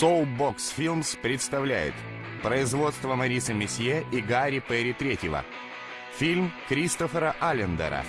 Soulbox Films представляет производство Мариса Месье и Гарри Перри Третьего. Фильм Кристофера Аллендера.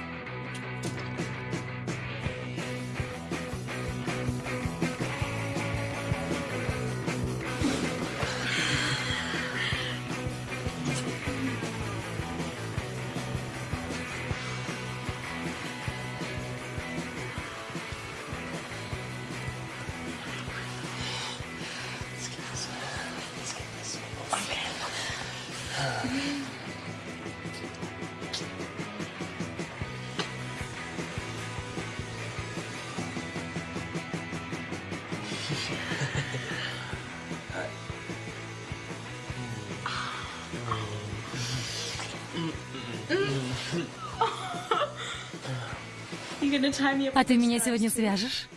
А ты меня сегодня свяжешь?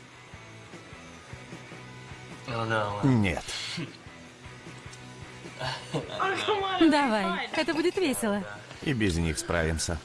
Нет. Давай, это будет весело. И без них справимся.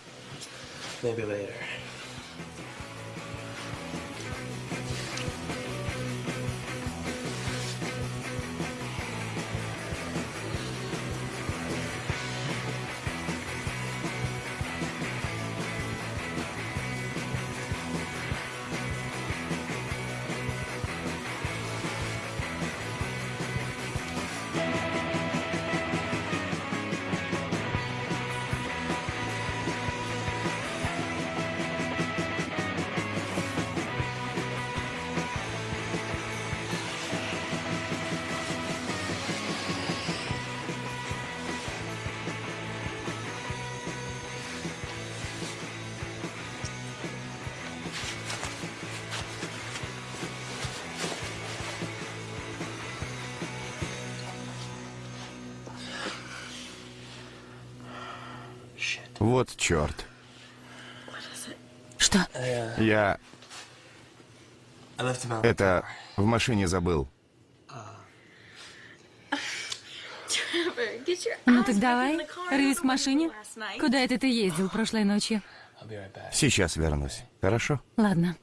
Вот черт. Что? Я это в машине забыл. Ну так давай, рвись к машине. Куда это ты ездил прошлой ночью? Сейчас вернусь. Хорошо? Ладно.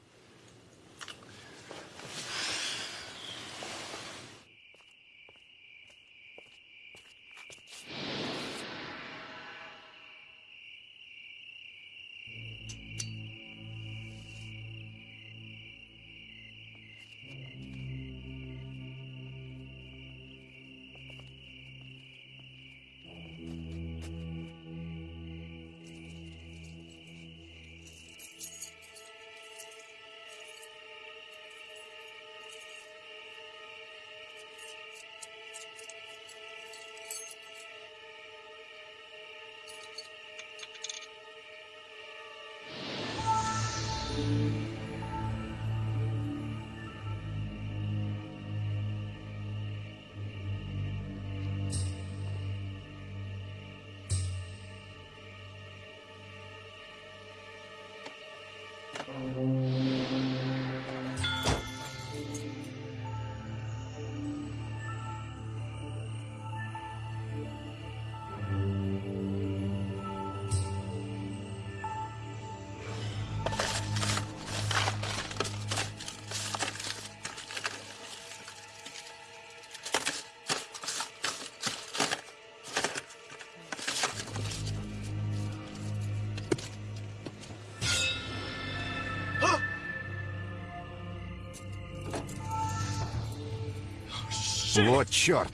Вот черт!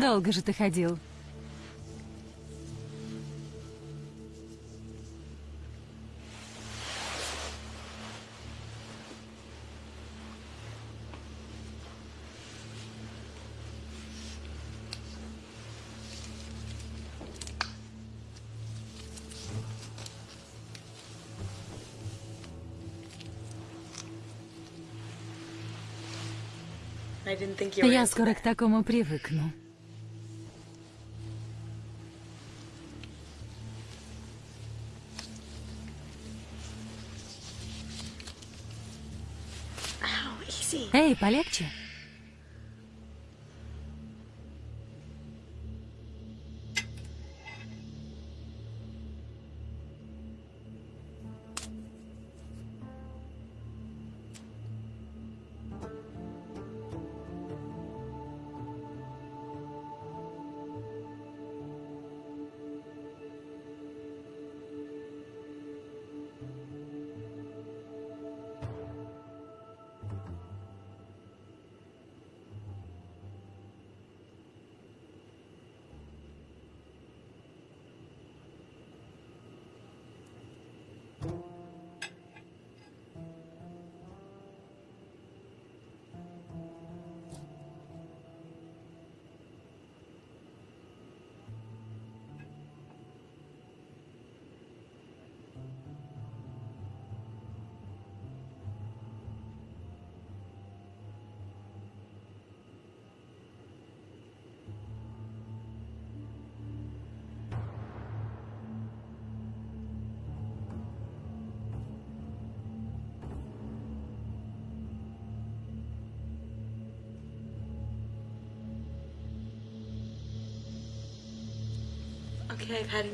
Долго же ты ходил. Я скоро к такому привыкну. Эй, полегче.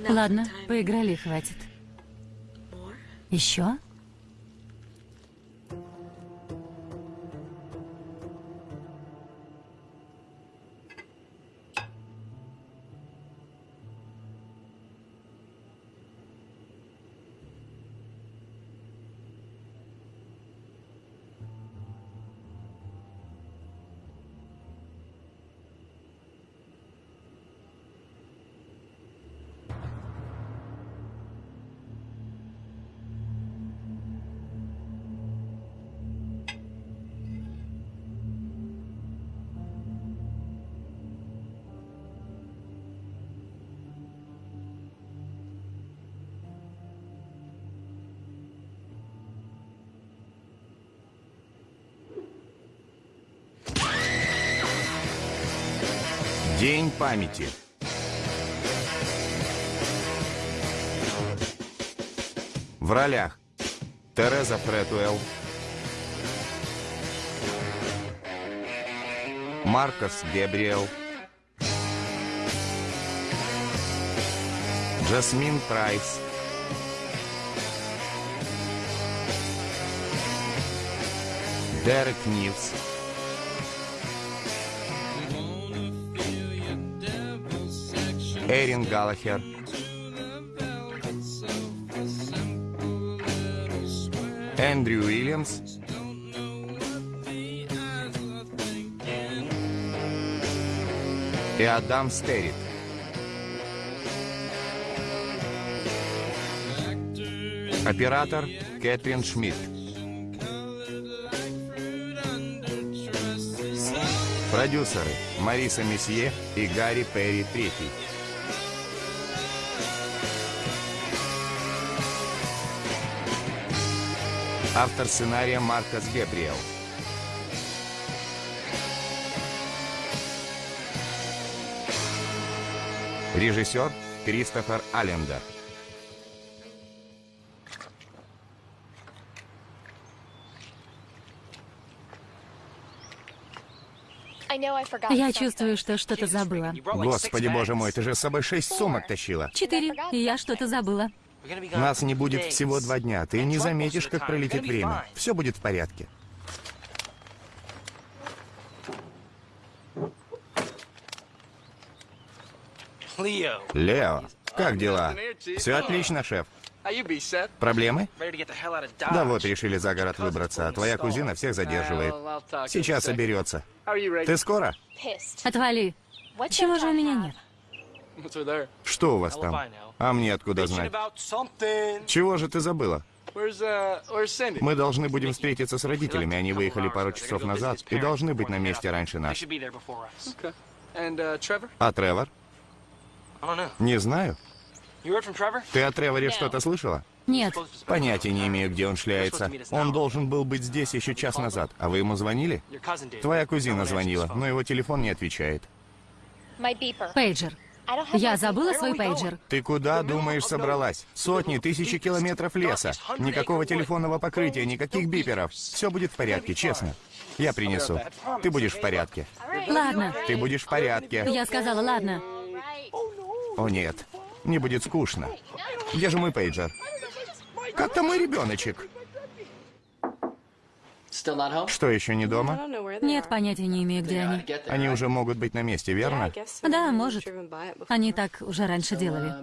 Ладно, поиграли, хватит. Еще? Памяти. В ролях Тереза Фретуэлл, Маркос Гебриэл, Джасмин Прайс, Дерек Нивс, Эрин Галлахер, Эндрю Уильямс, и Адам Стерит. Оператор Кэтрин Шмидт. Продюсеры Мариса Месье и Гарри Перри Третий. Автор сценария Маркос Гебриэл. Режиссер Кристофер Аллендер. Я чувствую, что что-то забыла. Господи, боже мой, ты же с собой шесть сумок тащила. Четыре, и я что-то забыла. Нас не будет всего два дня. Ты не заметишь, как пролетит время. Все будет в порядке. Лео, как дела? Все отлично, шеф. Проблемы? Да вот, решили за город выбраться, а твоя кузина всех задерживает. Сейчас соберется. Ты скоро? Отвали. Чего же у меня нет? Что у вас там? А мне откуда знать? Чего же ты забыла? Мы должны будем встретиться с родителями. Они выехали пару часов назад и должны быть на месте раньше нас. А Тревор? Не знаю. Ты о Треворе что-то слышала? Нет, Понятия не имею, где он шляется. Он должен был быть здесь еще час назад. А вы ему звонили? Твоя кузина звонила, но его телефон не отвечает. пейджер. Я забыла свой пейджер. Ты куда, думаешь, собралась? Сотни, тысячи километров леса. Никакого телефонного покрытия, никаких биперов. Все будет в порядке, честно. Я принесу. Ты будешь в порядке. Ладно, Ты будешь в порядке. я сказала ладно. О нет, мне будет скучно. Где же мой пейджер? Как там мой ребеночек? Что, еще не дома? Нет, понятия не имею, где они. Они уже могут быть на месте, верно? Да, может. Они так уже раньше делали.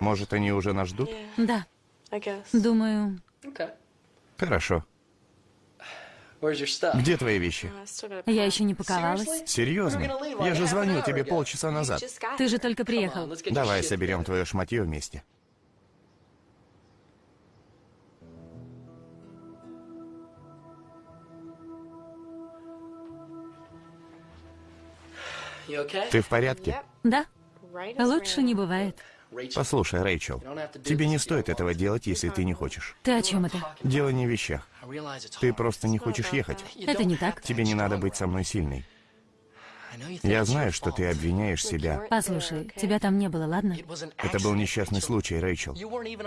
Может, они уже нас ждут? Да, думаю, Хорошо. Где твои вещи? я еще не паковалась. Серьезно? Я же звонил тебе полчаса назад. Ты же только приехал. Давай соберем твое шматье вместе. Ты в порядке? Да, лучше не бывает. Послушай, Рэйчел, тебе не стоит этого делать, если ты не хочешь. Ты о чем это? Дело не в вещах. Ты просто не хочешь ехать. Это не так. Тебе не надо быть со мной сильной. Я знаю, что ты обвиняешь себя. Послушай, тебя там не было, ладно? Это был несчастный случай, Рэйчел.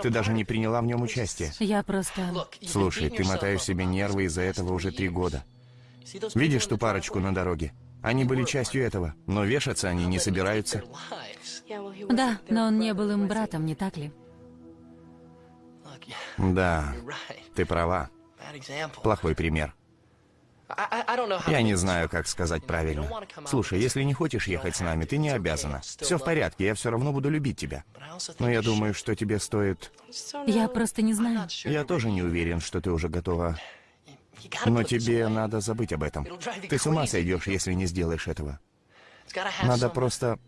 Ты даже не приняла в нем участие. Я просто... Слушай, ты мотаешь себе нервы из-за этого уже три года. Видишь ту парочку на дороге? Они были частью этого, но вешаться они не собираются. Да, но он не был им братом, не так ли? Да, ты права. Плохой пример. Я не знаю, как сказать правильно. Слушай, если не хочешь ехать с нами, ты не обязана. Все в порядке, я все равно буду любить тебя. Но я думаю, что тебе стоит... Я просто не знаю. Я тоже не уверен, что ты уже готова. Но тебе надо забыть об этом. Ты с ума сойдешь, если не сделаешь этого. Надо просто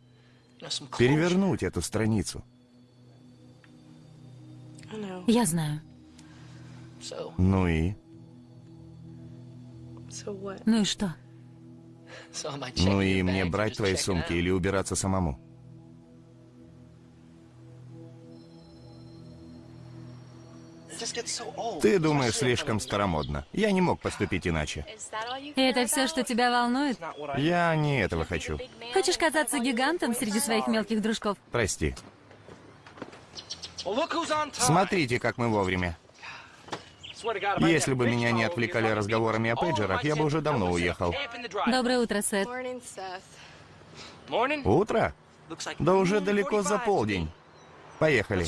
перевернуть эту страницу. Я знаю. Ну и? Ну и что? Ну и мне брать твои сумки или убираться самому? Ты думаешь слишком старомодно. Я не мог поступить иначе. Это все, что тебя волнует? Я не этого хочу. Хочешь казаться гигантом среди своих мелких дружков? Прости. Смотрите, как мы вовремя. Если бы меня не отвлекали разговорами о пейджерах, я бы уже давно уехал. Доброе утро, Сет. Утро? Да уже далеко за полдень. Поехали.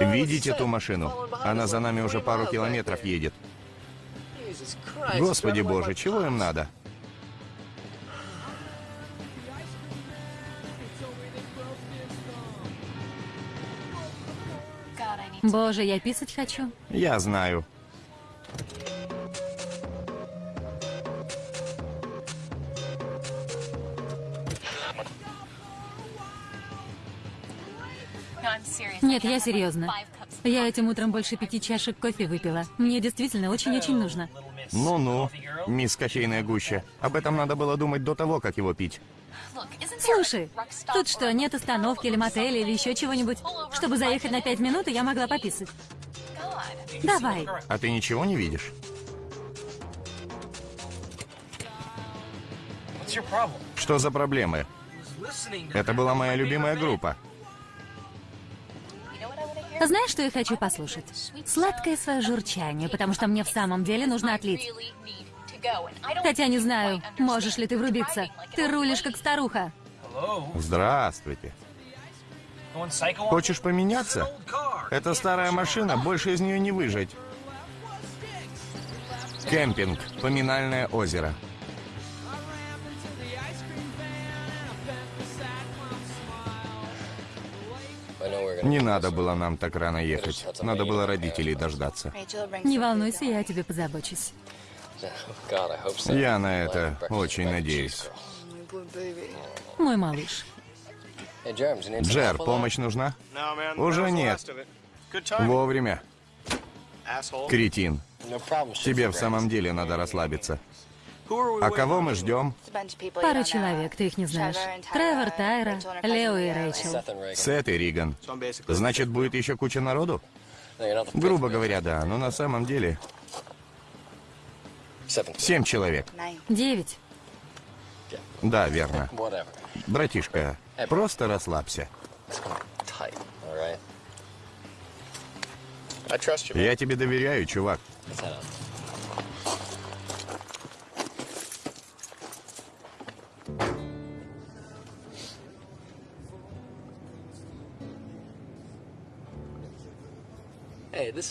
Видите ту машину? Она за нами уже пару километров едет. Господи боже, чего им надо? Боже, я писать хочу. Я знаю. Нет, я серьезно. Я этим утром больше пяти чашек кофе выпила. Мне действительно очень-очень нужно. Ну-ну, мисс кофейная гуща. Об этом надо было думать до того, как его пить. Слушай, тут что, нет остановки или мотеля или еще чего-нибудь? Чтобы заехать на пять минут, и я могла пописать. Давай. А ты ничего не видишь? Что за проблемы? Это была моя любимая группа. Знаешь, что я хочу послушать? Сладкое свое журчание, потому что мне в самом деле нужно отлить. Хотя не знаю, можешь ли ты врубиться. Ты рулишь как старуха. Здравствуйте. Хочешь поменяться? Это старая машина, больше из нее не выжить. Кемпинг. Поминальное озеро. Не надо было нам так рано ехать. Надо было родителей дождаться. Не волнуйся, я о тебе позабочусь. Я на это очень надеюсь. Мой малыш. Джер, помощь нужна? Уже нет. Вовремя. Кретин. Тебе в самом деле надо расслабиться. А кого мы ждем? Пару человек, ты их не знаешь. Тревор, Тайра, Лео и Рэйчел. Сет и Риган. Значит, будет еще куча народу? Грубо говоря, да, но на самом деле... Семь человек. Девять. Да, верно. Братишка, просто расслабься. Я тебе доверяю, чувак.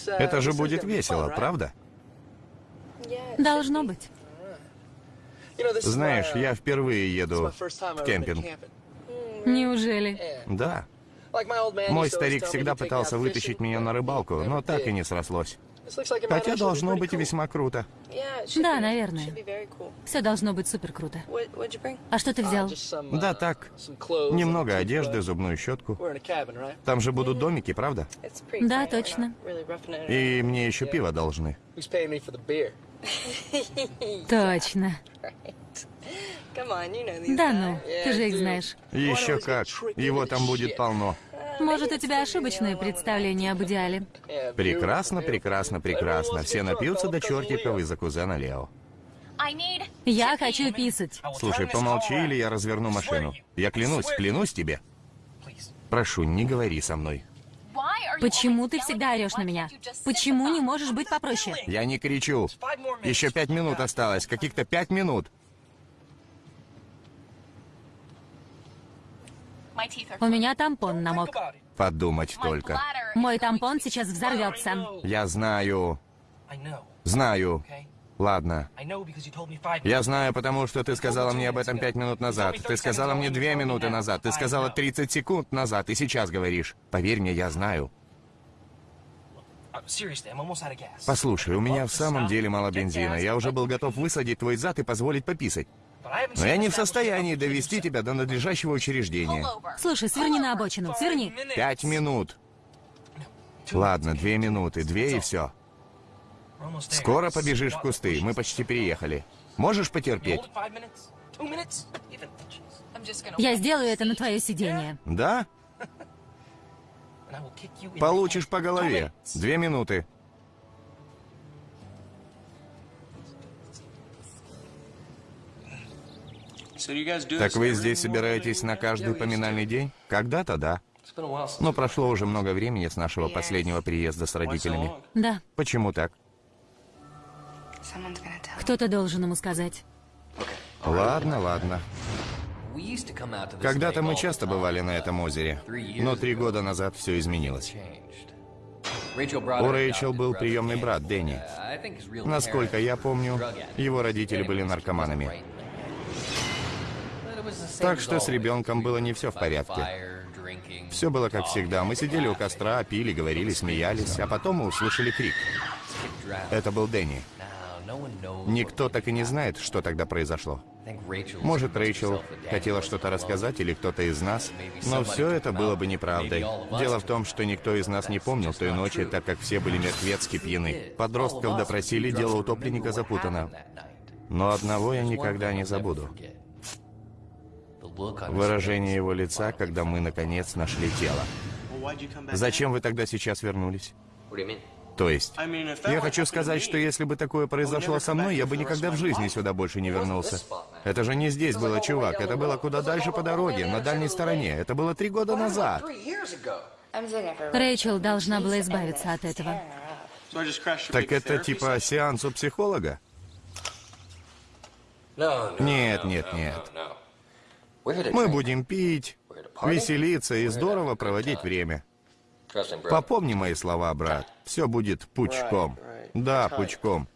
Это же будет весело, правда? Должно быть. Знаешь, я впервые еду в кемпинг. Неужели? Да. Мой старик всегда пытался вытащить меня на рыбалку, но так и не срослось. Хотя должно быть весьма круто. Да, наверное. Все должно быть супер круто. А что ты взял? Да так, немного одежды, зубную щетку. Там же будут домики, правда? Да, точно. И мне еще пиво должны. Точно. Да ну, ты же их знаешь. Еще как. Его там будет полно. Может, у тебя ошибочное представление об идеале? Прекрасно, прекрасно, прекрасно. Все напьются до чертиков из-за кузена Лео. Я хочу писать. Слушай, помолчи, или я разверну машину. Я клянусь, клянусь тебе. Прошу, не говори со мной. Почему ты всегда орешь на меня? Почему не можешь быть попроще? Я не кричу. Еще пять минут осталось, каких-то пять минут. У меня тампон намок. Подумать только. Мой тампон сейчас взорвется. Я знаю. Знаю. Ладно. Я знаю, потому что ты сказала мне об этом пять минут назад. Ты сказала мне две минуты назад. Ты сказала 30 секунд назад. И сейчас говоришь. Поверь мне, я знаю. Послушай, у меня в самом деле мало бензина. Я уже был готов высадить твой зад и позволить пописать. Но я не в состоянии довести тебя до надлежащего учреждения. Слушай, сверни на обочину, сверни. Пять минут. Ладно, две минуты, две и все. Скоро побежишь в кусты, мы почти переехали. Можешь потерпеть? Я сделаю это на твое сиденье. Да? Получишь по голове. Две минуты. Так вы здесь собираетесь на каждый поминальный день? Когда-то да. Но прошло уже много времени с нашего последнего приезда с родителями. Да. Почему так? Кто-то должен ему сказать. Ладно, ладно. Когда-то мы часто бывали на этом озере, но три года назад все изменилось. У Рэйчел был приемный брат Дэнни. Насколько я помню, его родители были наркоманами. Так что с ребенком было не все в порядке. Все было как всегда. Мы сидели у костра, пили, говорили, смеялись, а потом мы услышали крик. Это был Дэнни. Никто так и не знает, что тогда произошло. Может, Рэйчел хотела что-то рассказать или кто-то из нас, но все это было бы неправдой. Дело в том, что никто из нас не помнил той ночи, так как все были мертвецки пьяны. Подростков допросили, дело утопленника запутано. Но одного я никогда не забуду. Выражение его лица, когда мы наконец нашли тело. Зачем вы тогда сейчас вернулись? То есть, я хочу сказать, что если бы такое произошло со мной, я бы никогда в жизни сюда больше не вернулся. Это же не здесь было, чувак. Это было куда дальше по дороге, на дальней стороне. Это было три года назад. Рэйчел должна была избавиться от этого. Так это типа сеанс у психолога? Нет, нет, нет. Мы будем пить, веселиться и здорово проводить время. Попомни мои слова, брат. Все будет пучком. Да, пучком.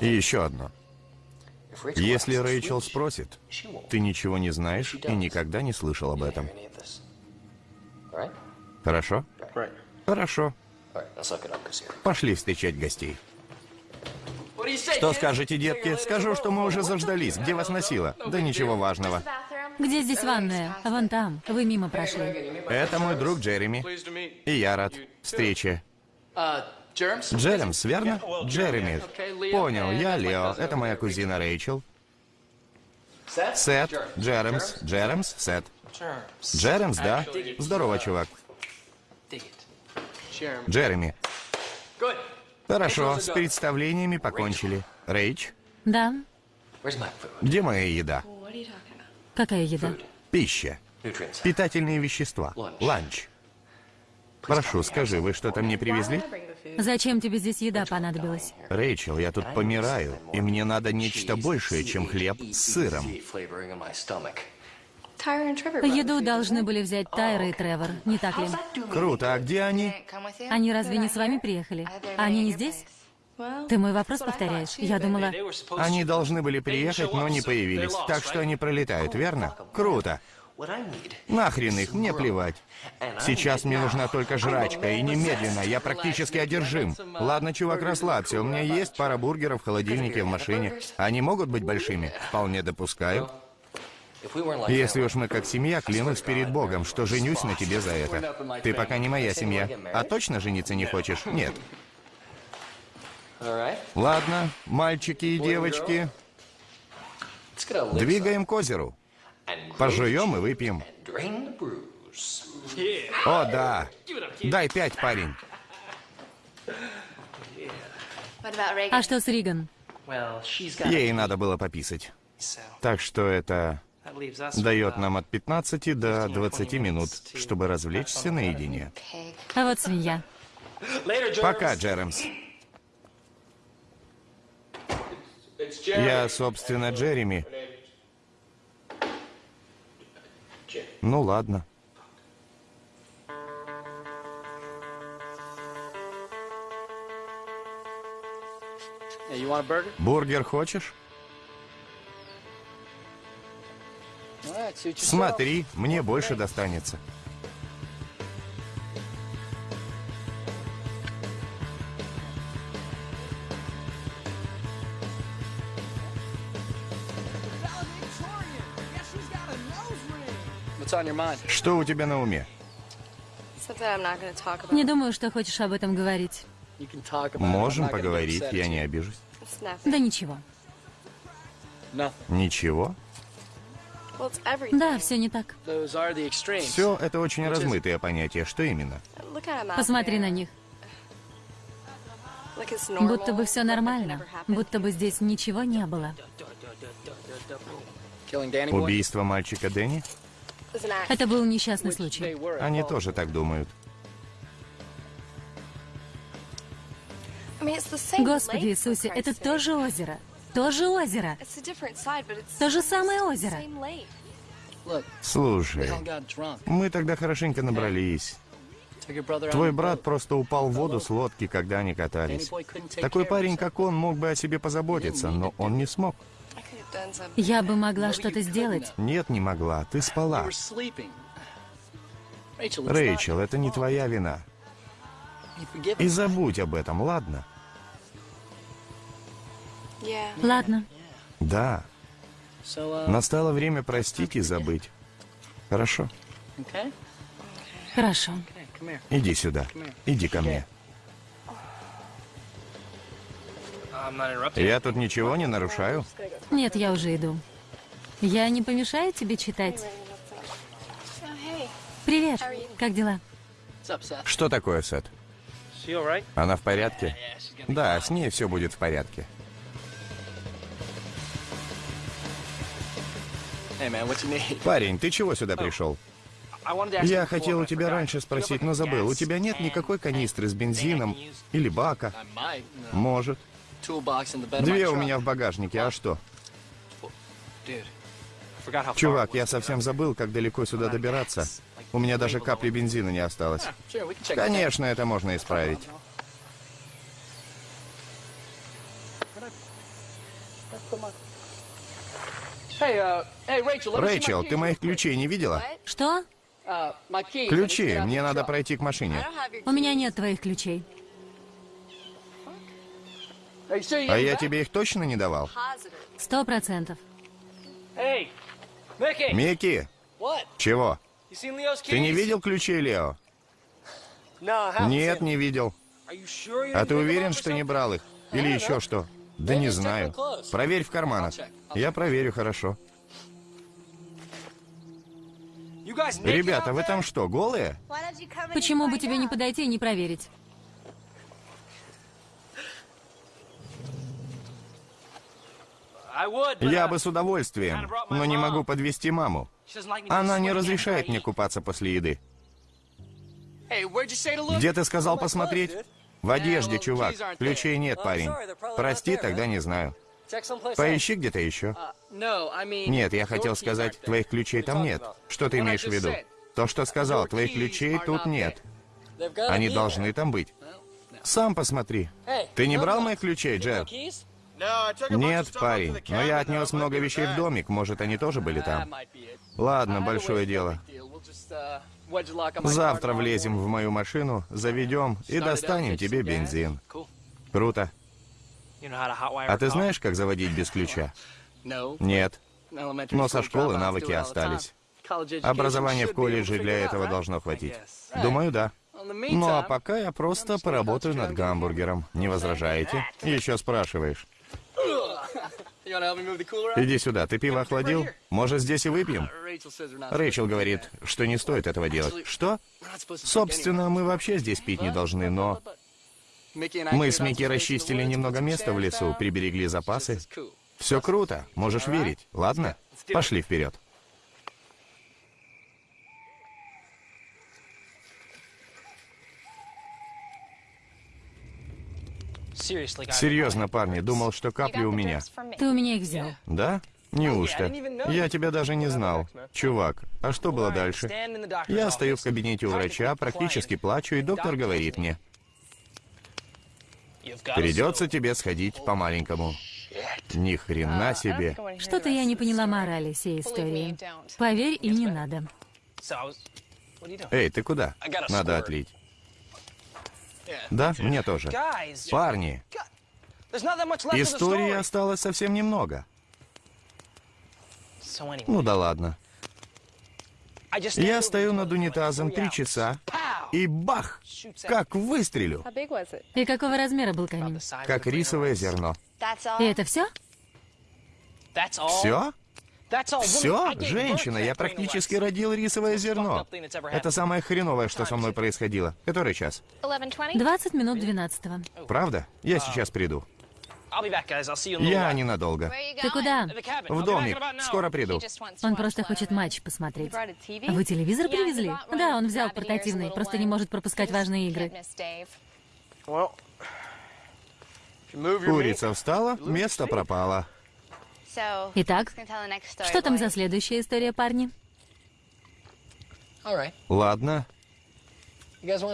И еще одно. Если Рэйчел спросит, ты ничего не знаешь и никогда не слышал об этом. Хорошо? Хорошо. Пошли встречать гостей. Что скажете, детки? Скажу, что мы уже заждались. Где вас носило? Да ничего важного. Где здесь ванная? Вон там. Вы мимо прошли. Это мой друг Джереми. И я рад встрече. Джеремс, верно? Джереми. Понял, я Лео. Это моя кузина Рэйчел. Сет, Джеремс, Джеремс, Сет. Джеремс, да? Здорово, чувак. Джереми. Хорошо, с представлениями покончили. Рэйч, Да. где моя еда? Какая еда? Пища. Питательные вещества. Ланч. Прошу, скажи, вы что-то мне привезли? Зачем тебе здесь еда понадобилась? Рэйчел, я тут помираю, и мне надо нечто большее, чем хлеб с сыром. Еду должны были взять Тайра и Тревор, не так ли? Круто, а где они? Они разве не с вами приехали? Они не здесь? Ты мой вопрос повторяешь? Я думала... Они должны были приехать, но не появились. Так что они пролетают, верно? Круто. Нахрен их, мне плевать. Сейчас мне нужна только жрачка, и немедленно, я практически одержим. Ладно, чувак, расслабься, у меня есть пара бургеров в холодильнике в машине. Они могут быть большими? Вполне допускаю. Если уж мы как семья, клянусь перед Богом, что женюсь на тебе за это. Ты пока не моя семья. А точно жениться не хочешь? Нет. Ладно, мальчики и девочки, двигаем к озеру. Пожуем и выпьем. О, да. Дай пять, парень. А что с Риган? Ей надо было пописать. Так что это дает нам от 15 до 20 минут, чтобы развлечься наедине. А вот свинья. Пока, Джеремс. Я, собственно, Джереми. Ну ладно. Бургер хочешь? Смотри, мне больше достанется. Что у тебя на уме? Не думаю, что хочешь об этом говорить. Можем поговорить, я не обижусь. Да ничего. Ничего? Да, все не так. Все это очень размытые понятия. Что именно? Посмотри на них. Будто бы все нормально. Будто бы здесь ничего не было. Убийство мальчика Дэнни? Это был несчастный случай. Они тоже так думают. Господи Иисусе, это тоже озеро. Тоже озеро. То же самое озеро. Слушай, мы тогда хорошенько набрались. Твой брат просто упал в воду с лодки, когда они катались. Такой парень, как он, мог бы о себе позаботиться, но он не смог. Я бы могла что-то сделать. Нет, не могла. Ты спала. Рэйчел, это не твоя вина. И забудь об этом, ладно? Ладно. Да. Настало время простить и забыть. Хорошо? Хорошо. Иди сюда. Иди ко мне. Я тут ничего не нарушаю? Нет, я уже иду. Я не помешаю тебе читать? Привет. Как дела? Что такое, Сет? Она в порядке? Да, с ней все будет в порядке. Парень, ты чего сюда пришел? Я хотел у тебя раньше спросить, но забыл. У тебя нет никакой канистры с бензином или бака? Может. Две у меня в багажнике, а что? Чувак, я совсем забыл, как далеко сюда добираться. У меня даже капли бензина не осталось. Конечно, это можно исправить. Рэйчел, ты моих ключей не видела? Что? Ключи, мне надо пройти к машине. У меня нет твоих ключей. А я тебе их точно не давал? Сто процентов. Микки! Чего? Ты не видел ключей, Лео? Нет, не видел. А ты уверен, что не брал их? Или еще что? Да не знаю. Проверь в карманах. Я проверю хорошо. Ребята, вы там что, голые? Почему бы тебе не подойти и не проверить? Я бы с удовольствием, но не могу подвести маму. Она не разрешает мне купаться после еды. Где ты сказал посмотреть? В одежде, чувак. Ключей нет, парень. Прости, тогда не знаю. Поищи где-то еще. Нет, я хотел сказать, твоих ключей там нет. Что ты имеешь в виду? То, что сказал, твоих ключей тут нет. Они должны там быть. Сам посмотри. Ты не брал моих ключей, Джефф? Нет, парень, но я отнес много вещей в домик, может, они тоже были там. Ладно, большое дело. Завтра влезем в мою машину, заведем и достанем тебе бензин. Круто. А ты знаешь, как заводить без ключа? Нет. Но со школы навыки остались. Образование в колледже для этого должно хватить. Думаю, да. Ну а пока я просто поработаю над гамбургером. Не возражаете? Еще спрашиваешь. Иди сюда, ты пиво охладил? Может, здесь и выпьем? Рэйчел говорит, что не стоит этого делать. Что? Собственно, мы вообще здесь пить не должны, но... Мы с Микки расчистили немного места в лесу, приберегли запасы. Все круто, можешь верить, ладно? Пошли вперед. Серьезно, парни, думал, что капли у меня. Ты у меня их взял. Да? Неужто? Я тебя даже не знал. Чувак, а что было дальше? Я стою в кабинете у врача, практически плачу, и доктор говорит мне. Придется тебе сходить по-маленькому. Ни хрена себе. Что-то я не поняла морали всей истории. Поверь, и не надо. Эй, ты куда? Надо отлить. Да, мне тоже. Парни, истории осталось совсем немного. Ну да ладно. Я стою над унитазом три часа, и бах! Как выстрелю! И какого размера был камень? Как рисовое зерно. И это все? Все? Все? Женщина, я практически родил рисовое зерно. Это самое хреновое, что со мной происходило. Который час? 20 минут 12 -го. Правда? Я сейчас приду. Я ненадолго. Ты куда? В домик. Скоро приду. Он просто хочет матч посмотреть. А вы телевизор привезли? Да, он взял портативный, просто не может пропускать важные игры. Курица встала, место пропало. Итак, что там за следующая история, парни? Ладно.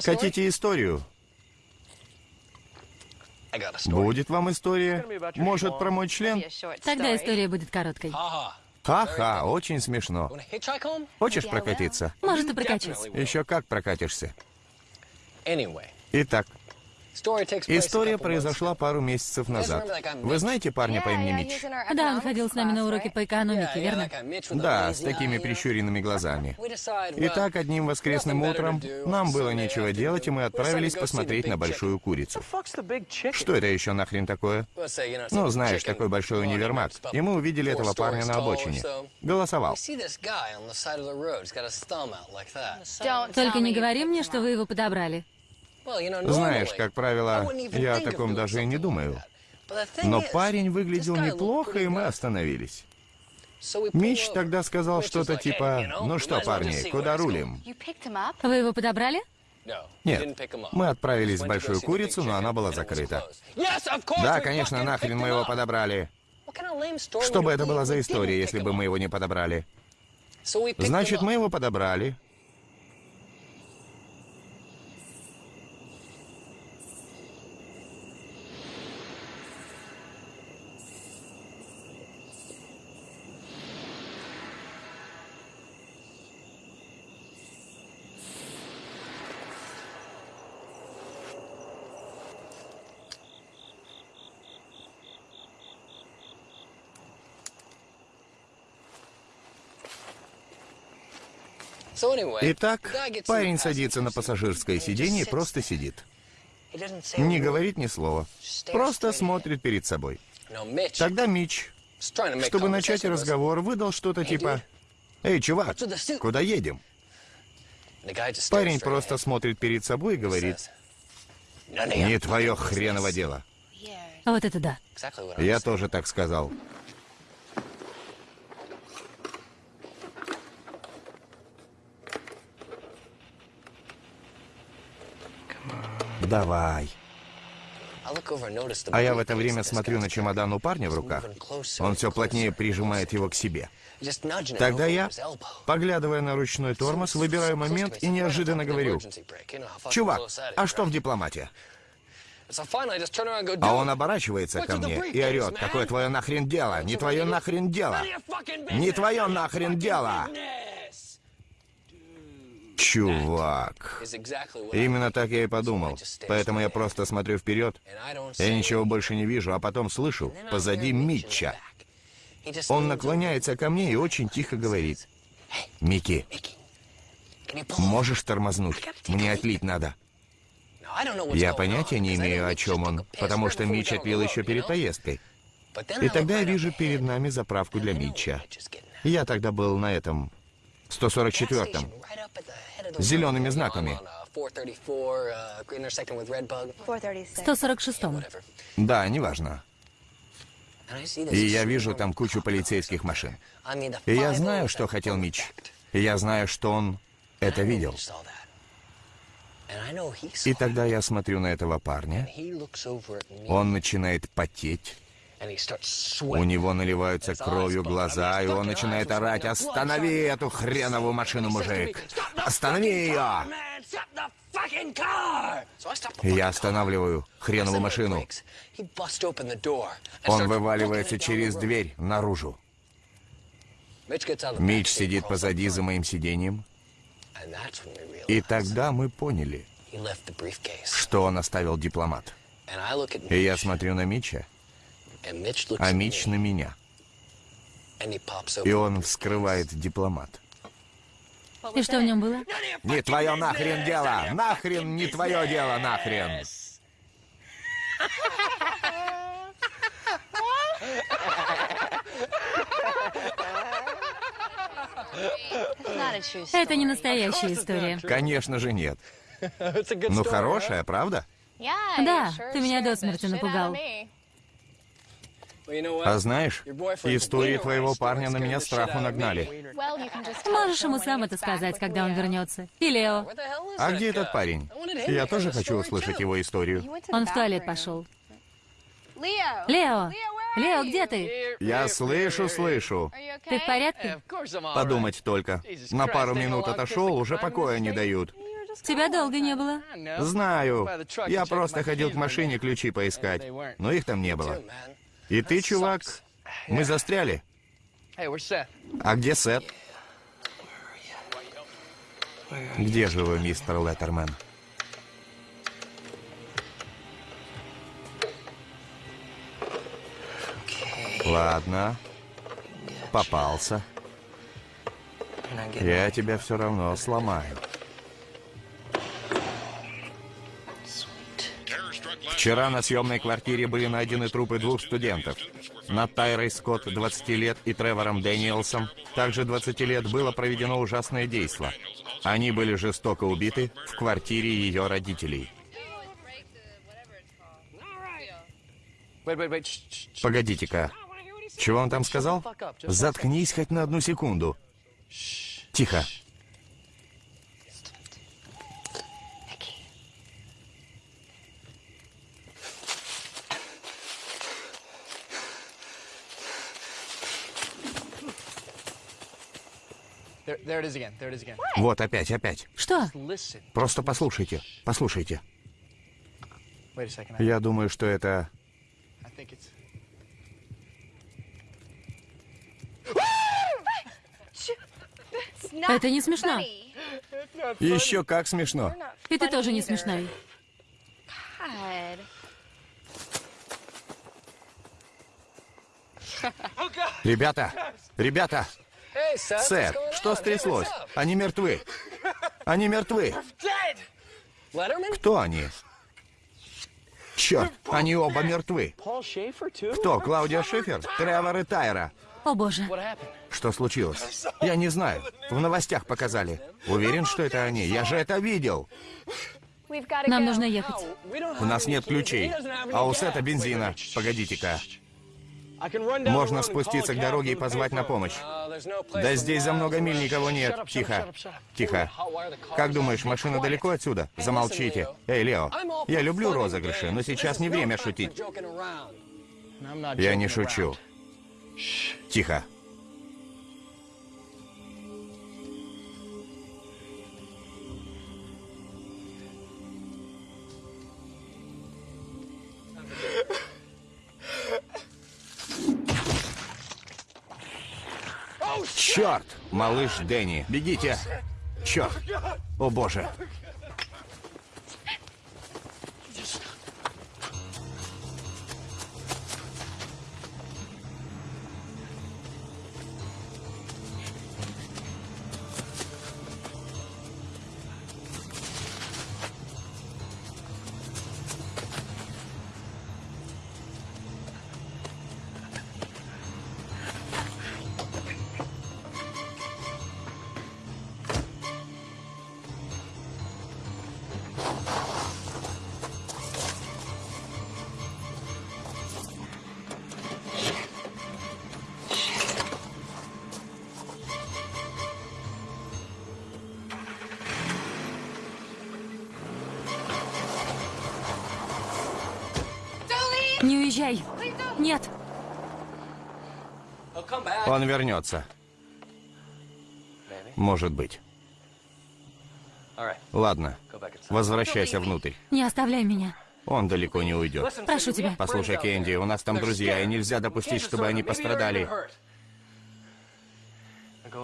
Хотите историю? Будет вам история? Может, про мой член? Тогда история будет короткой. Ха-ха, очень смешно. Хочешь прокатиться? Может, и прокачусь. Еще как прокатишься. Итак, История произошла пару месяцев назад. Вы знаете парня по имени Митч? Да, он ходил с нами на уроки по экономике, верно? Да, с такими прищуренными глазами. Итак, одним воскресным утром нам было нечего делать, и мы отправились посмотреть на большую курицу. Что это еще нахрен такое? Ну, знаешь, такой большой универмаг. И мы увидели этого парня на обочине. Голосовал. Только не говори мне, что вы его подобрали. Знаешь, как правило, я о таком даже и не думаю. Но парень выглядел неплохо, и мы остановились. Мич тогда сказал что-то типа, ну что, парни, куда рулим? Вы его подобрали? Нет, мы отправились в Большую Курицу, но она была закрыта. Да, конечно, нахрен мы его подобрали. Что бы это была за история, если бы мы его не подобрали? Значит, мы его подобрали, Итак, парень садится на пассажирское сиденье и просто сидит. Не говорит ни слова. Просто смотрит перед собой. Тогда Мич, чтобы начать разговор, выдал что-то типа «Эй, чувак, куда едем?» Парень просто смотрит перед собой и говорит «Не твое хреново дело». Вот это да. Я тоже так сказал. Давай. А я в это время смотрю на чемодан у парня в руках. Он все плотнее прижимает его к себе. Тогда я, поглядывая на ручной тормоз, выбираю момент и неожиданно говорю, «Чувак, а что в дипломате?» А он оборачивается ко мне и орет, «Какое твое нахрен дело? Не твое нахрен дело! Не твое нахрен дело!» Чувак. Именно так я и подумал. Поэтому я просто смотрю вперед. Я ничего больше не вижу, а потом слышу позади Митча. Он наклоняется ко мне и очень тихо говорит. «Микки, можешь тормознуть? Мне отлить надо». Я понятия не имею, о чем он, потому что Митч отлил еще перед поездкой. И тогда я вижу перед нами заправку для Митча. Я тогда был на этом 144-м с зелеными знаками. 146-м. Да, неважно. И я вижу там кучу полицейских машин. И я знаю, что хотел Мич. И я знаю, что он это видел. И тогда я смотрю на этого парня. Он начинает потеть. У него наливаются кровью глаза, и он начинает орать «Останови эту хреновую машину, мужик! Останови ее!» Я останавливаю хреновую машину. Он вываливается через дверь наружу. Мич сидит позади за моим сиденьем. И тогда мы поняли, что он оставил дипломат. И я смотрю на Мича, а Мич на меня. И он вскрывает дипломат. И что в нем было? Не твое нахрен дело! Нахрен не твое дело, нахрен! Это не настоящая история. Конечно же нет. Ну, хорошая, правда? Да, ты меня до смерти напугал. А знаешь, истории твоего парня на меня страху нагнали. Можешь ему сам это сказать, когда он вернется. И Лео. А где этот парень? Я тоже хочу услышать его историю. Он в туалет пошел. Лео! Лео, где ты? Я слышу, слышу. Ты в порядке? Подумать только. На пару минут отошел, уже покоя не дают. Тебя долго не было. Знаю. Я просто ходил к машине ключи поискать. Но их там не было. И ты, чувак, мы застряли. А где Сет? Где же вы, мистер Леттермен? Ладно. Попался. Я тебя все равно сломаю. Вчера на съемной квартире были найдены трупы двух студентов. Над Тайрой Скотт, 20 лет, и Тревором Дэниелсом, также 20 лет, было проведено ужасное действо. Они были жестоко убиты в квартире ее родителей. Погодите-ка. Чего он там сказал? Заткнись хоть на одну секунду. Тихо. Вот опять, опять. Что? Просто послушайте, послушайте. Я думаю, что это... Это не смешно. Еще как смешно. И ты тоже не смешной. Ребята, ребята, Сэр, что стряслось? Они мертвы. Они мертвы. Кто они? Черт, они оба мертвы. Кто, Клаудия Шифер? Тревор и Тайра. О боже. Что случилось? Я не знаю. В новостях показали. Уверен, что это они. Я же это видел. Нам нужно ехать. У нас нет ключей. А у Сета бензина. Погодите-ка. Можно спуститься к дороге и позвать на помощь. Да здесь за много миль никого нет. Тихо. Тихо. Как думаешь, машина далеко отсюда? Замолчите. Эй, Лео, я люблю розыгрыши, но сейчас не время шутить. Я не шучу. Тихо. Черт! Малыш Дэнни, бегите! Черт! О боже! Вернется. Может быть. Ладно, возвращайся внутрь. Не оставляй меня. Он далеко не уйдет. Прошу тебя. Послушай, Кэнди, у нас там друзья, и нельзя допустить, чтобы они пострадали.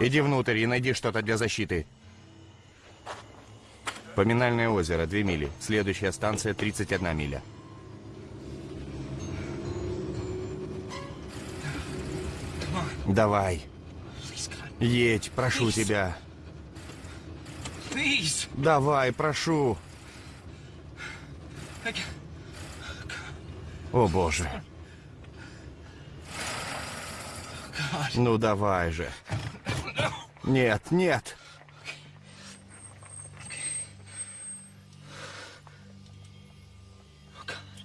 Иди внутрь и найди что-то для защиты. Поминальное озеро, 2 мили. Следующая станция 31 миля. Давай. Едь, прошу тебя. Давай, прошу. О боже. Ну давай же. Нет, нет.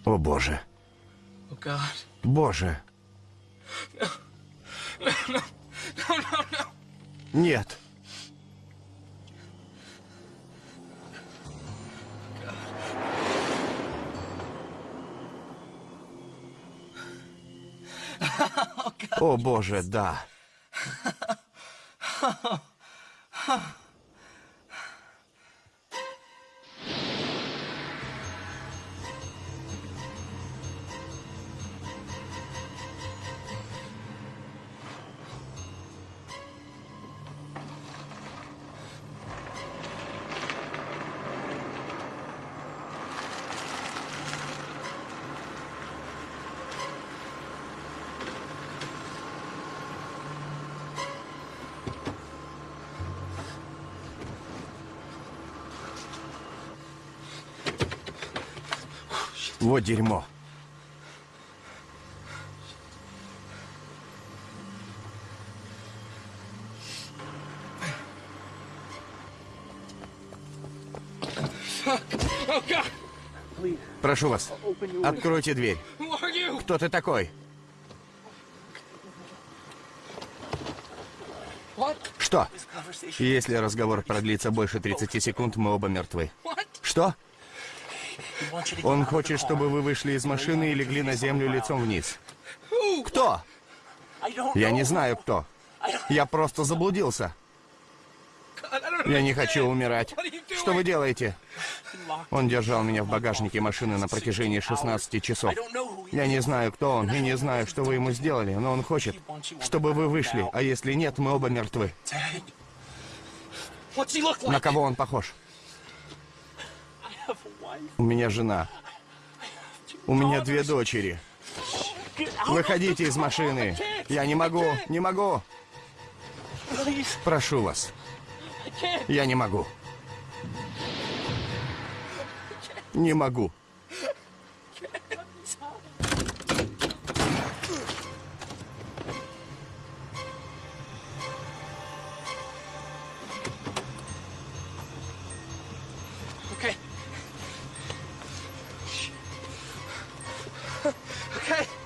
О боже. Боже. Нет. О боже, да. Дерьмо. Прошу вас, откройте дверь. Кто ты такой? Что? Если разговор продлится больше 30 секунд, мы оба мертвы. Что? Он хочет, чтобы вы вышли из машины и легли на землю лицом вниз. Кто? Я не знаю, кто. Я просто заблудился. Я не хочу умирать. Что вы делаете? Он держал меня в багажнике машины на протяжении 16 часов. Я не знаю, кто он, и не знаю, что вы ему сделали, но он хочет, чтобы вы вышли, а если нет, мы оба мертвы. На кого он похож? У меня жена. У меня две дочери. Выходите из машины. Я не могу, не могу. Прошу вас. Я не могу. Не могу.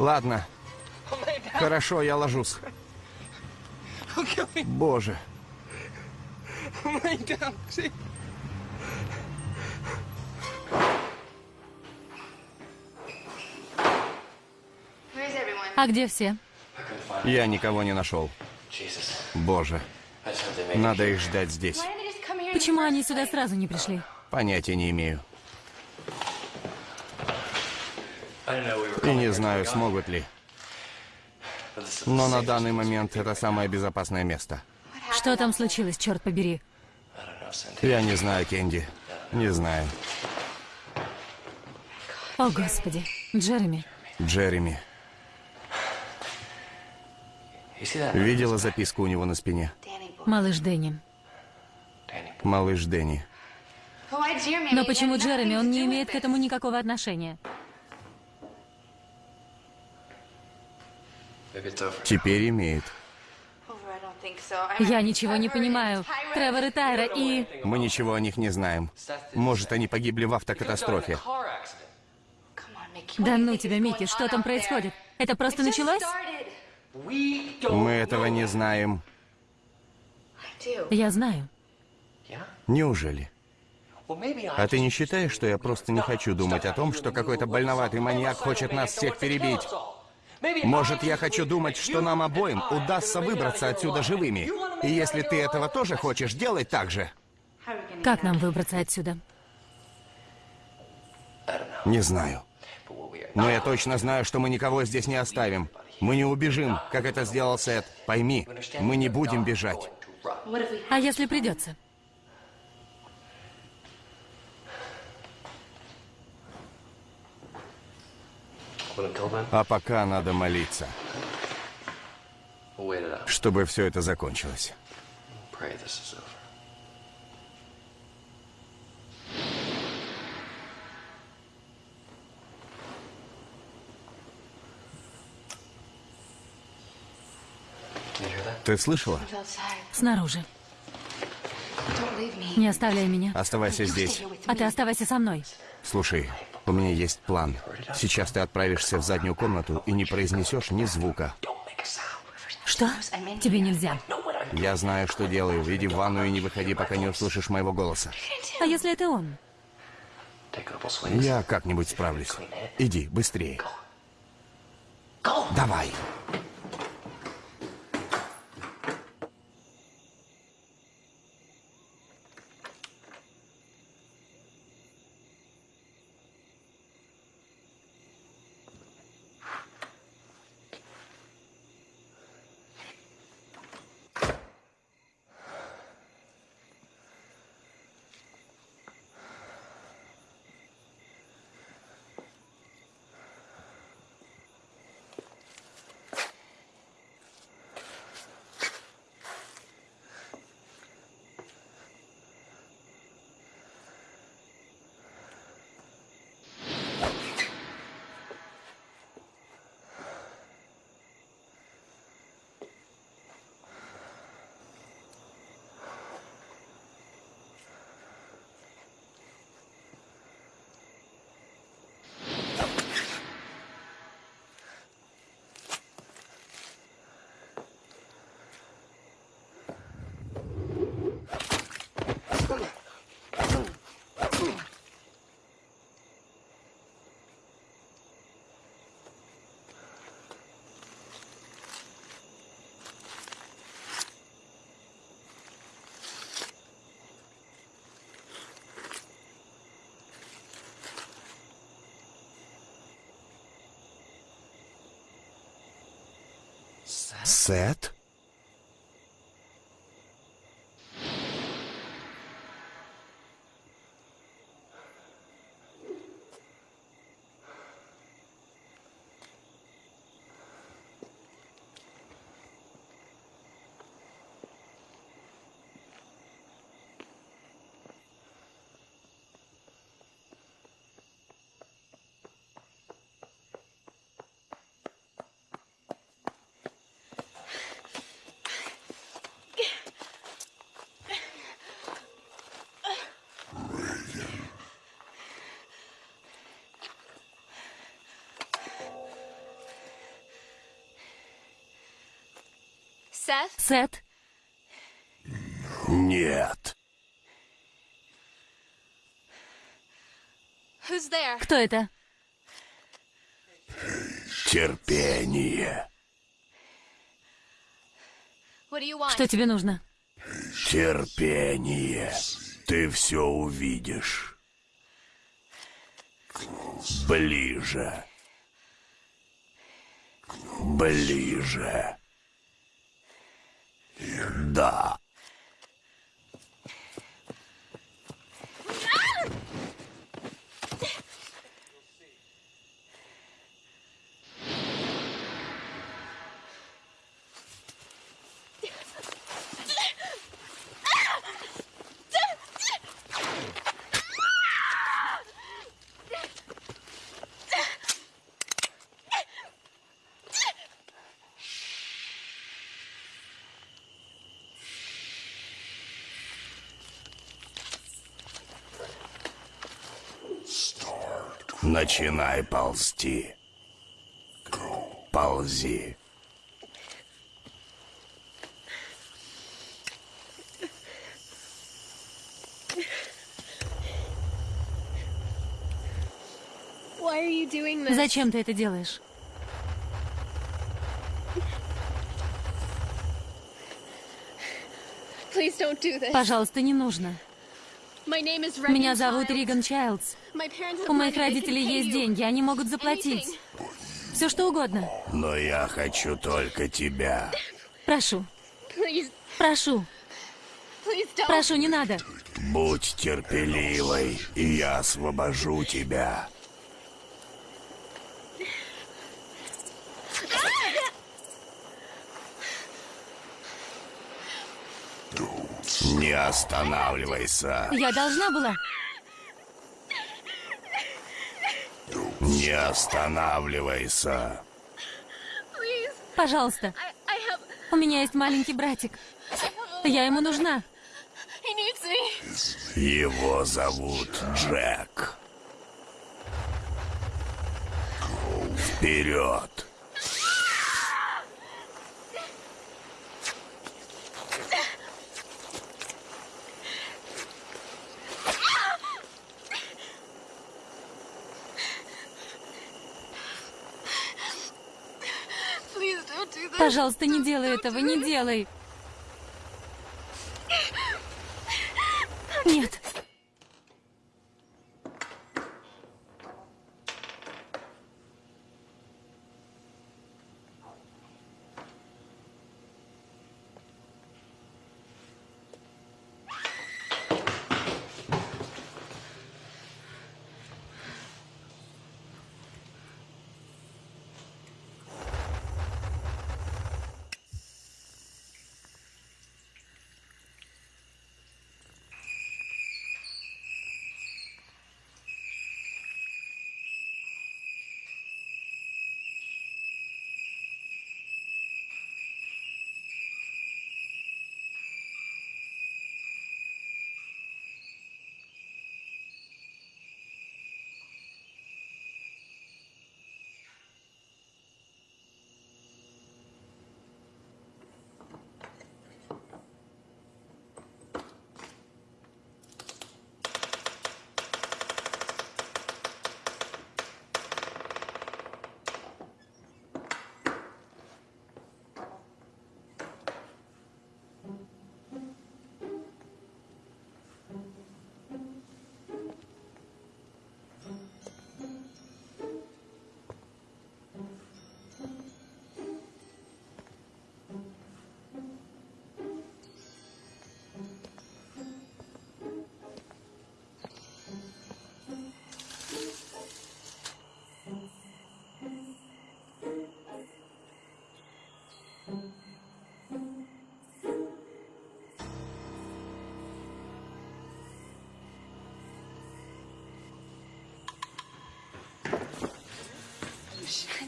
Ладно. Хорошо, я ложусь. Боже. А где все? Я никого не нашел. Боже. Надо их ждать здесь. Почему они сюда сразу не пришли? Понятия не имею. И не знаю, смогут ли. Но на данный момент это самое безопасное место. Что там случилось, черт побери? Я не знаю, Кенди. Не знаю. О, Господи. Джереми. Джереми. Видела записку у него на спине? Малыш Дэнни. Малыш Дэнни. Но почему Джереми? Он не имеет к этому никакого отношения. Теперь имеет. Я ничего не понимаю. Тревор и Тайра и... Мы ничего о них не знаем. Может, они погибли в автокатастрофе. Да ну тебя, Микки, что там происходит? Это просто началось? Мы этого не знаем. Я знаю. Неужели? А ты не считаешь, что я просто не хочу думать о том, что какой-то больноватый маньяк хочет нас всех перебить? Может, я хочу думать, что нам обоим удастся выбраться отсюда живыми. И если ты этого тоже хочешь, делай так же. Как нам выбраться отсюда? Не знаю. Но я точно знаю, что мы никого здесь не оставим. Мы не убежим, как это сделал Сет. Пойми, мы не будем бежать. А если придется? А пока надо молиться, чтобы все это закончилось. Ты слышала? Снаружи. Не оставляй меня. Оставайся здесь. А ты оставайся со мной. Слушай, у меня есть план. Сейчас ты отправишься в заднюю комнату и не произнесешь ни звука. Что? Тебе нельзя. Я знаю, что делаю. Иди в ванну и не выходи, пока не услышишь моего голоса. А если это он? Я как-нибудь справлюсь. Иди, быстрее. Давай. Сет? Сет, Нет. кто это? Терпение. Что тебе нужно? Терпение. Ты все увидишь. Ближе. Ближе. Да. Начинай ползти. Ползи. Зачем ты это делаешь? Пожалуйста, не нужно. Меня зовут Риган Чайлдс. У моих родителей есть деньги, они могут заплатить. Все что угодно. Но я хочу только тебя. Прошу. Прошу. Прошу, не надо. Будь терпеливой, и я освобожу тебя. Не останавливайся. Я должна была. Не останавливайся. Пожалуйста. У меня есть маленький братик. Я ему нужна. Его зовут Джек. Вперед! Пожалуйста, не делай этого, не делай.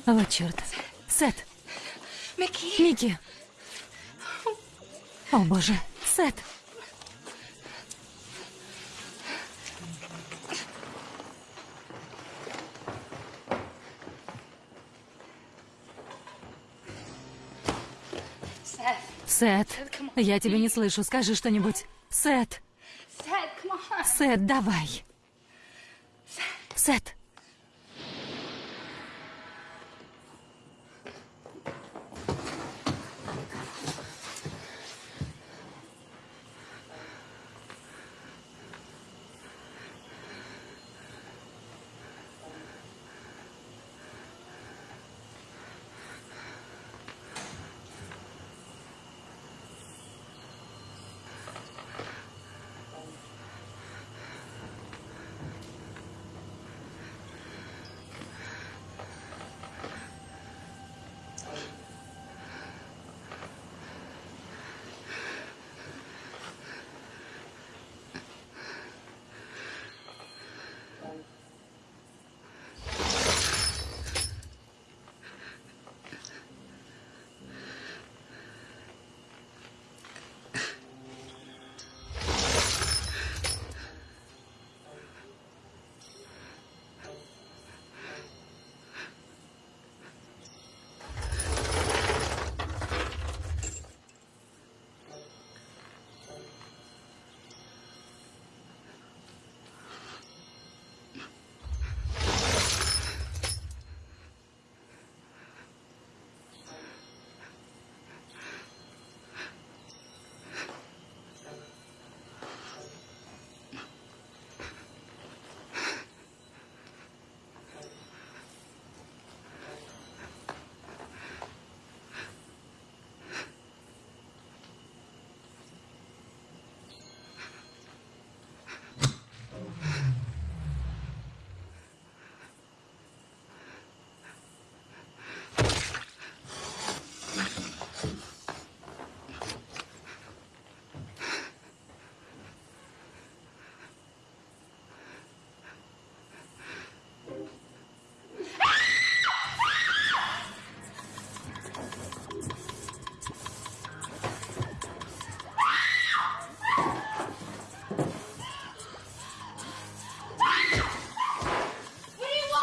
Вот черт. Сет. Микки. О, боже. Сет. Сет, я тебя не слышу. Скажи что-нибудь. Сет. Сет, давай. Сет.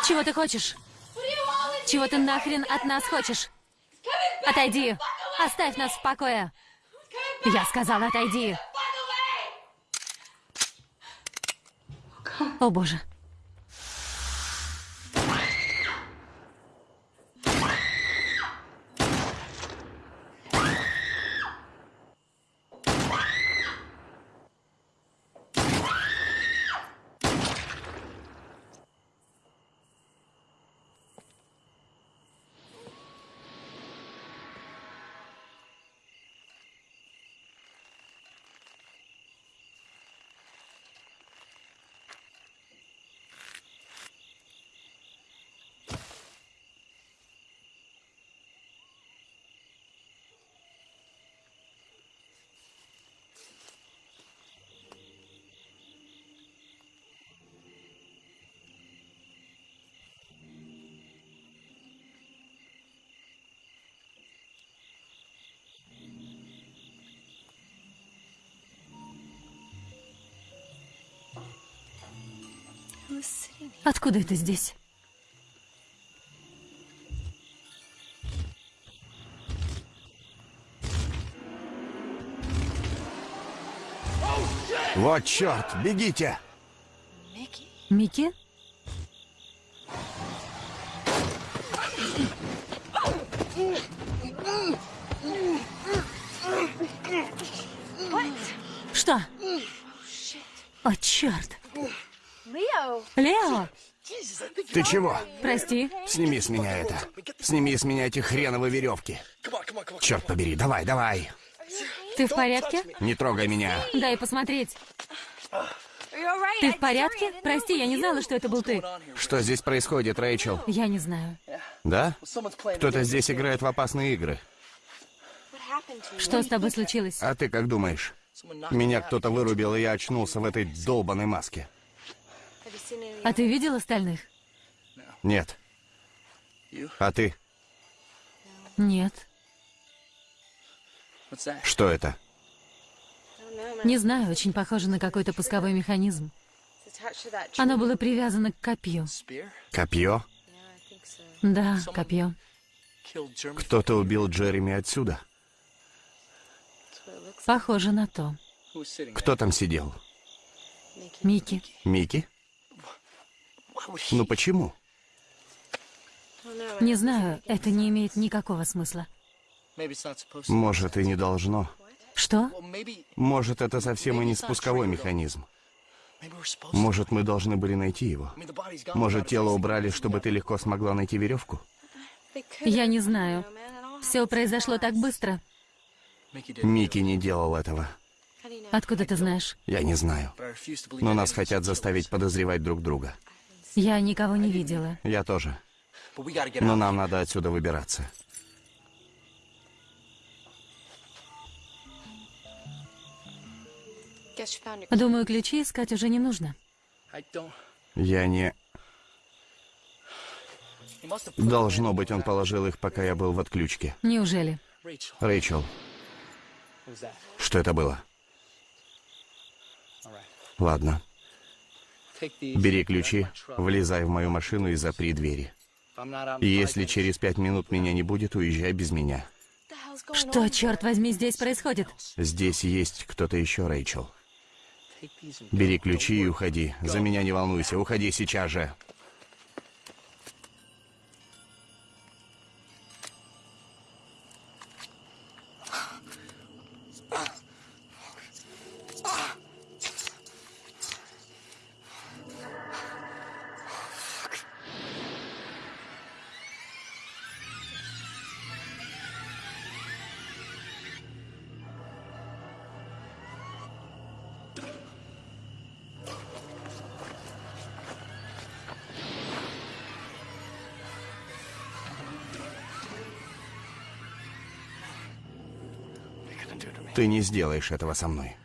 Чего ты хочешь? Чего ты нахрен от нас хочешь? Отойди! Оставь нас в покое! Я сказала, отойди! О боже. Откуда это здесь? Вот черт, бегите! Микки? Что? О, черт! Лео! Ты чего? Прости. Сними с меня это. Сними с меня эти хреновые веревки. Черт побери, давай, давай. Ты в порядке? Не трогай меня. Дай посмотреть. Ты в порядке? Прости, я не знала, что это был ты. Что здесь происходит, Рэйчел? Я не знаю. Да? Кто-то здесь играет в опасные игры. Что с тобой случилось? А ты как думаешь? Меня кто-то вырубил, и я очнулся в этой долбанной маске. А ты видел остальных? Нет. А ты? Нет. Что это? Не знаю, очень похоже на какой-то пусковой механизм. Оно было привязано к копью. Копье? Да, копье. Кто-то убил Джереми отсюда. Похоже на то. Кто там сидел? Микки. Микки? Ну почему? Не знаю, это не имеет никакого смысла. Может, и не должно. Что? Может, это совсем и не спусковой механизм. Может, мы должны были найти его? Может, тело убрали, чтобы ты легко смогла найти веревку? Я не знаю. Все произошло так быстро. Микки не делал этого. Откуда ты знаешь? Я не знаю. Но нас хотят заставить подозревать друг друга. Я никого не видела. Я тоже. Но нам надо отсюда выбираться. Думаю, ключи искать уже не нужно. Я не... Должно быть, он положил их, пока я был в отключке. Неужели? Рэйчел, что это было? Ладно. Бери ключи, влезай в мою машину и запри двери. Если через пять минут меня не будет, уезжай без меня. Что, черт возьми, здесь происходит? Здесь есть кто-то еще, Рэйчел. Бери ключи и уходи. За меня не волнуйся, уходи сейчас же. Ты не сделаешь этого со мной.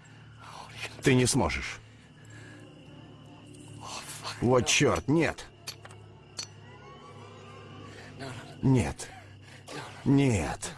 Ты не сможешь. Вот черт, нет. Нет. Нет.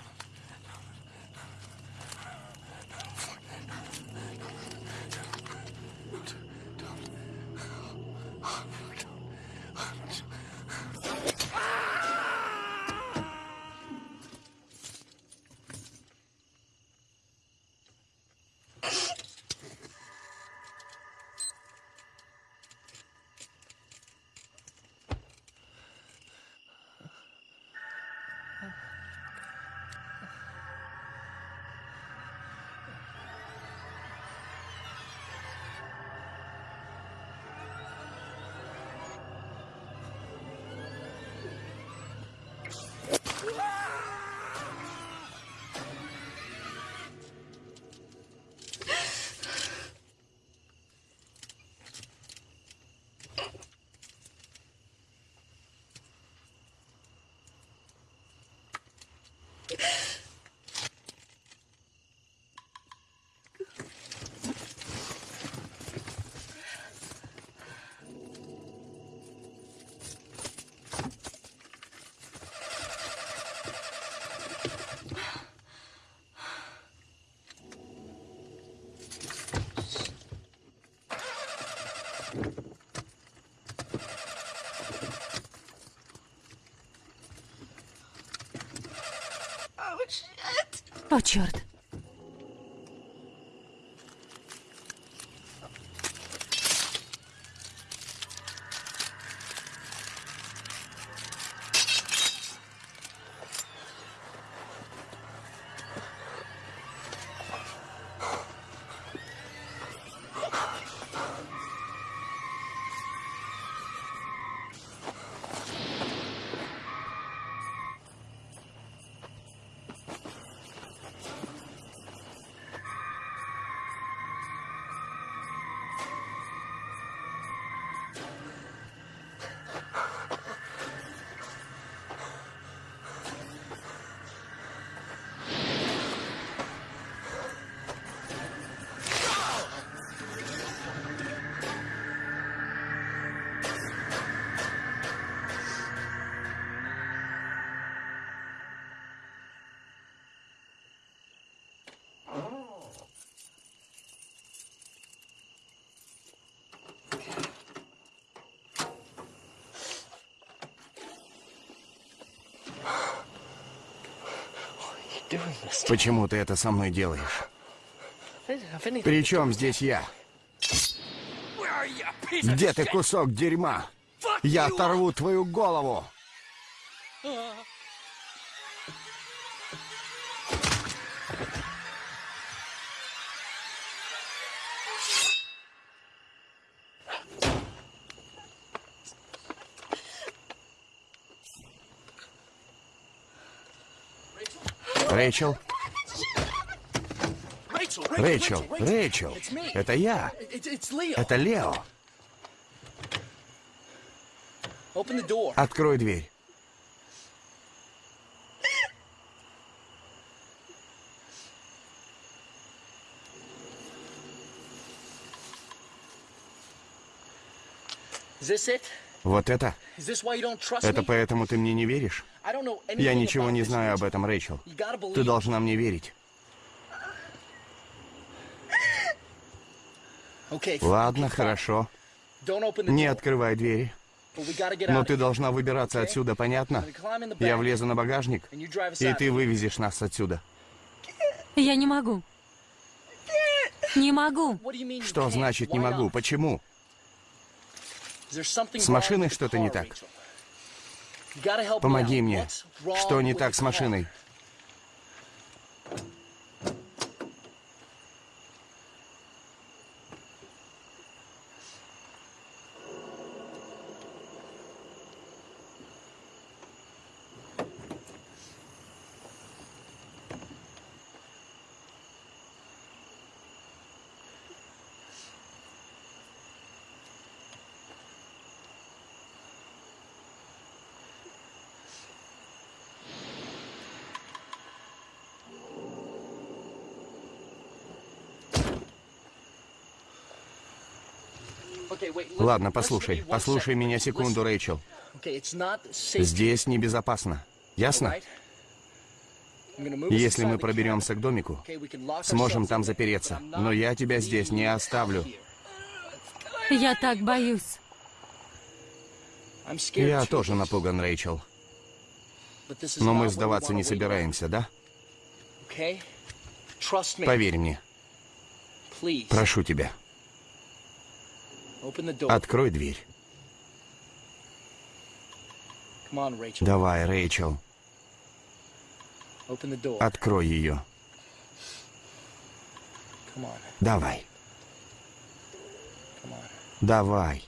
О, черт. Почему ты это со мной делаешь? Причем здесь я? Где ты, кусок дерьма? Я оторву твою голову! Рэйчел? Рэйчел, Рэйчел, это я. Это Лео. Открой дверь. Вот это? Это поэтому ты мне не веришь? Я ничего не знаю об этом, Рэйчел. Ты должна мне верить. Ладно, хорошо. Не открывай двери. Но ты должна выбираться отсюда, понятно? Я влезу на багажник, и ты вывезешь нас отсюда. Я не могу. Не могу. Что значит не могу? Почему? С машиной что-то не так. Помоги мне. Что не так с машиной? Ладно, послушай. Послушай меня секунду, Рэйчел. Здесь небезопасно. Ясно? Если мы проберемся к домику, сможем там запереться. Но я тебя здесь не оставлю. Я так боюсь. Я тоже напуган, Рэйчел. Но мы сдаваться не собираемся, да? Поверь мне. Прошу тебя. Открой дверь. Давай, Рэйчел. Открой ее. Давай. Давай.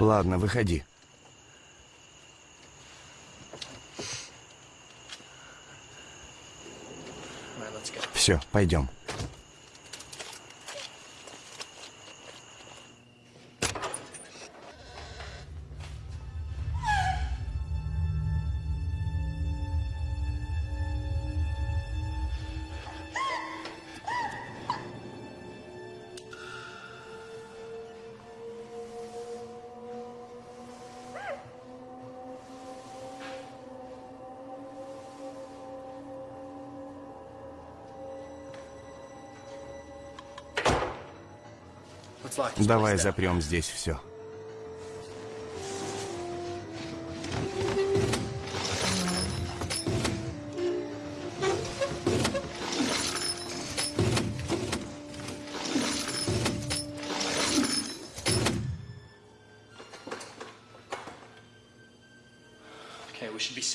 Ладно, выходи. Все, пойдем. Давай запрем здесь все.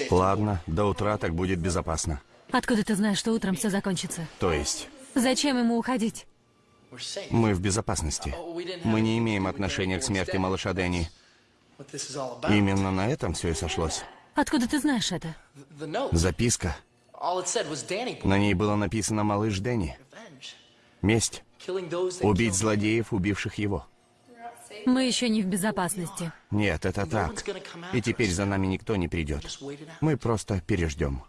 Ладно, до утра так будет безопасно. Откуда ты знаешь, что утром все закончится? То есть? Зачем ему уходить? Мы в безопасности. Мы не имеем отношения к смерти малыша Дэнни. Именно на этом все и сошлось. Откуда ты знаешь это? Записка. На ней было написано «Малыш Дэнни». Месть. Убить злодеев, убивших его. Мы еще не в безопасности. Нет, это так. И теперь за нами никто не придет. Мы просто переждем.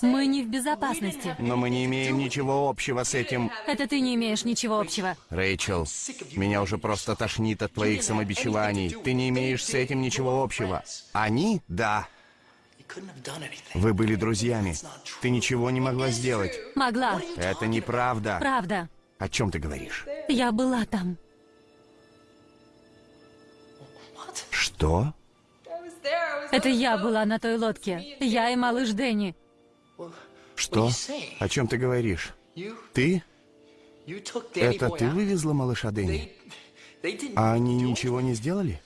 Мы не в безопасности. Но мы не имеем ничего общего с этим. Это ты не имеешь ничего общего. Рэйчел, меня уже просто тошнит от твоих самобичеваний. Ты не имеешь с этим ничего общего. Они? Да. Вы были друзьями. Ты ничего не могла сделать. Могла. Это неправда. Правда. О чем ты говоришь? Я была там. Что? Это я была на той лодке. Я и малыш Дэнни. Что? О чем ты говоришь? Ты? Это ты вывезла малыша Дэнни? А они ничего не сделали?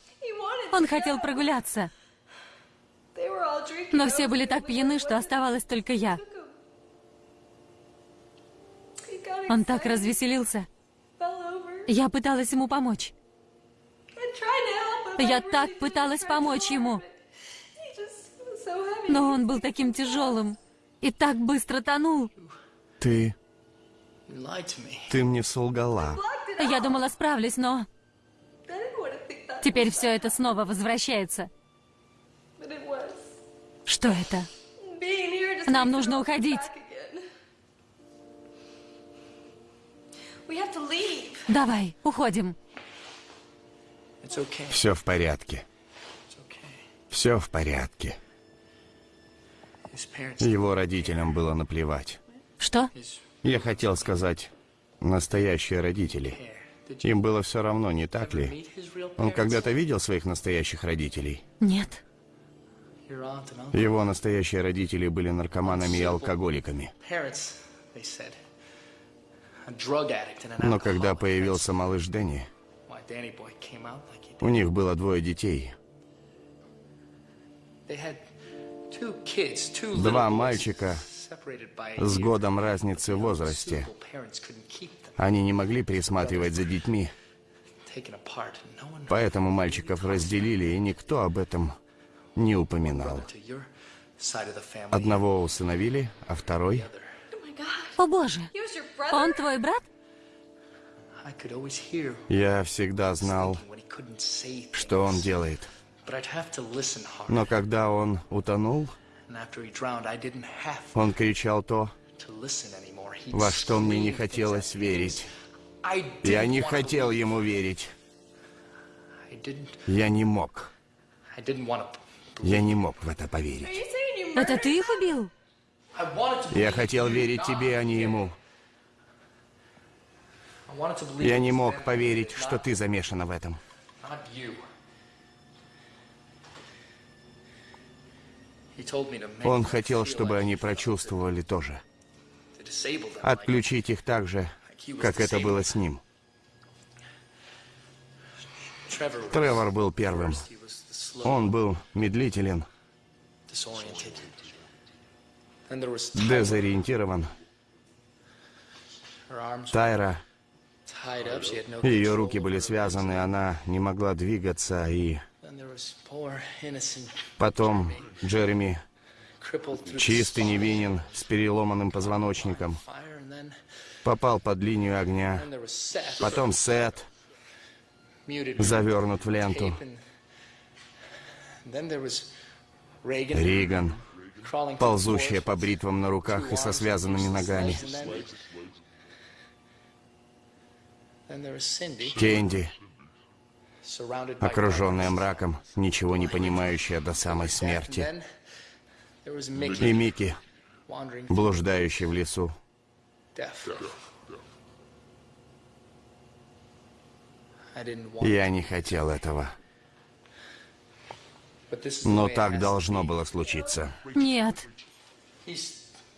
Он хотел прогуляться. Но все были так пьяны, что оставалась только я. Он так развеселился. Я пыталась ему помочь. Я так пыталась помочь ему. Но он был таким тяжелым и так быстро тонул. Ты... Ты мне солгала. Я думала, справлюсь, но... Теперь все это снова возвращается. Что это? Нам нужно уходить. Давай, уходим. Все в порядке. Все в порядке. Его родителям было наплевать. Что? Я хотел сказать, настоящие родители. Им было все равно, не так ли? Он когда-то видел своих настоящих родителей? Нет. Его настоящие родители были наркоманами и алкоголиками. Но когда появился малыш Дэнни, у них было двое детей. Два мальчика с годом разницы в возрасте. Они не могли присматривать за детьми. Поэтому мальчиков разделили, и никто об этом не упоминал. Одного усыновили, а второй... О боже, он твой брат? Я всегда знал, что он делает. Но когда он утонул, он кричал то, во что мне не хотелось верить. Я не хотел ему верить. Я не мог. Я не мог в это поверить. Это ты их убил? Я хотел верить тебе, а не ему. Я не мог поверить, что ты замешана в этом. Он хотел, чтобы они прочувствовали тоже. Отключить их так же, как это было с ним. Тревор был первым. Он был медлителен, дезориентирован. Тайра, ее руки были связаны, она не могла двигаться, и... Потом Джереми, чистый, невинен, с переломанным позвоночником, попал под линию огня. Потом Сет, завернут в ленту. Риган, ползущая по бритвам на руках и со связанными ногами. Кенди, окруженная мраком, ничего не понимающая до самой смерти. И Микки, блуждающий в лесу. Я не хотел этого. Но так должно было случиться. Нет.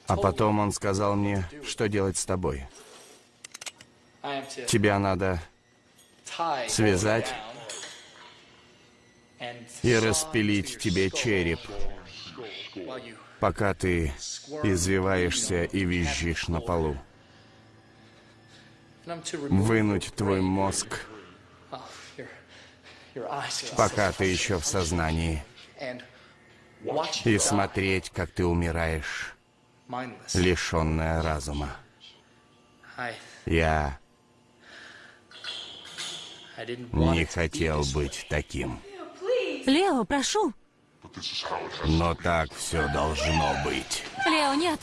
А потом он сказал мне, что делать с тобой. Тебя надо связать и распилить тебе череп, пока ты извиваешься и визжишь на полу. Вынуть твой мозг пока ты еще в сознании. И смотреть, как ты умираешь, лишенная разума. Я не хотел быть таким. Лео, прошу. Но так все должно быть. Лео, нет.